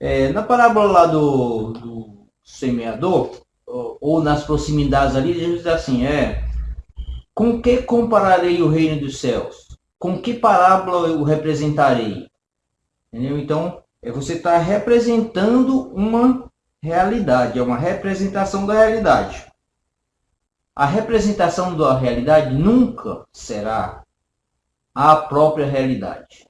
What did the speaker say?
É, na parábola lá do, do semeador, ou, ou, nas proximidades ali, Jesus diz assim, é, com que compararei o reino dos céus? Com que parábola eu representarei? Entendeu? Então, é, você está representando uma realidade, é uma representação da realidade. A representação da realidade nunca será a própria realidade.